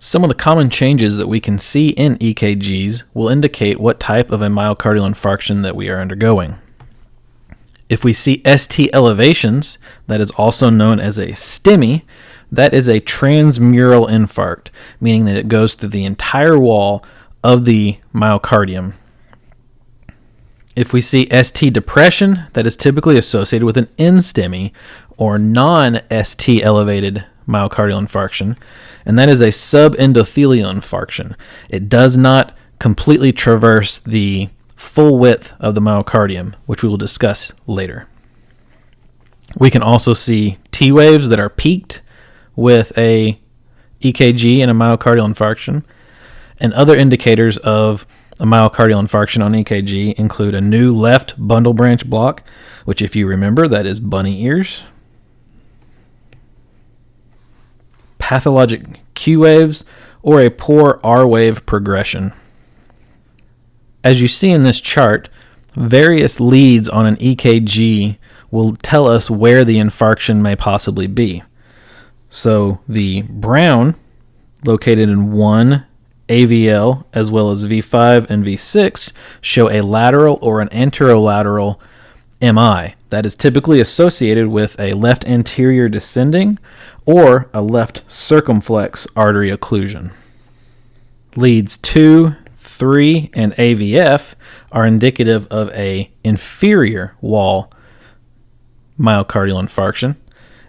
Some of the common changes that we can see in EKGs will indicate what type of a myocardial infarction that we are undergoing. If we see ST elevations, that is also known as a STEMI, that is a transmural infarct, meaning that it goes through the entire wall of the myocardium. If we see ST depression, that is typically associated with an NSTEMI or non ST elevated myocardial infarction, and that is a subendothelial infarction. It does not completely traverse the full width of the myocardium, which we will discuss later. We can also see T waves that are peaked with a EKG and a myocardial infarction. And other indicators of a myocardial infarction on EKG include a new left bundle branch block, which, if you remember, that is bunny ears, pathologic Q waves, or a poor R wave progression. As you see in this chart, various leads on an EKG will tell us where the infarction may possibly be. So the brown, located in 1 AVL, as well as V5 and V6, show a lateral or an anterolateral MI that is typically associated with a left anterior descending or a left circumflex artery occlusion. Leads 2, 3, and AVF are indicative of a inferior wall myocardial infarction,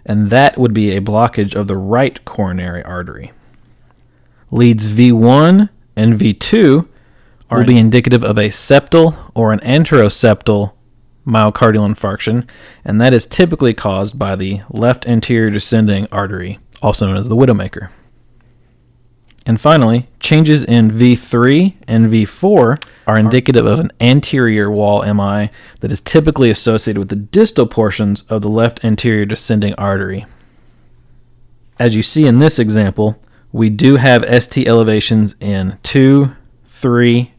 and that would be a blockage of the right coronary artery. Leads V1 and V2 will be indicative of a septal or an anteroseptal myocardial infarction, and that is typically caused by the left anterior descending artery, also known as the widowmaker. And finally, changes in V3 and V4 are indicative of an anterior wall MI that is typically associated with the distal portions of the left anterior descending artery. As you see in this example, we do have ST elevations in 2, 3,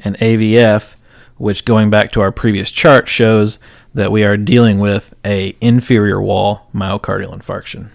and AVF, which going back to our previous chart shows that we are dealing with a inferior wall myocardial infarction.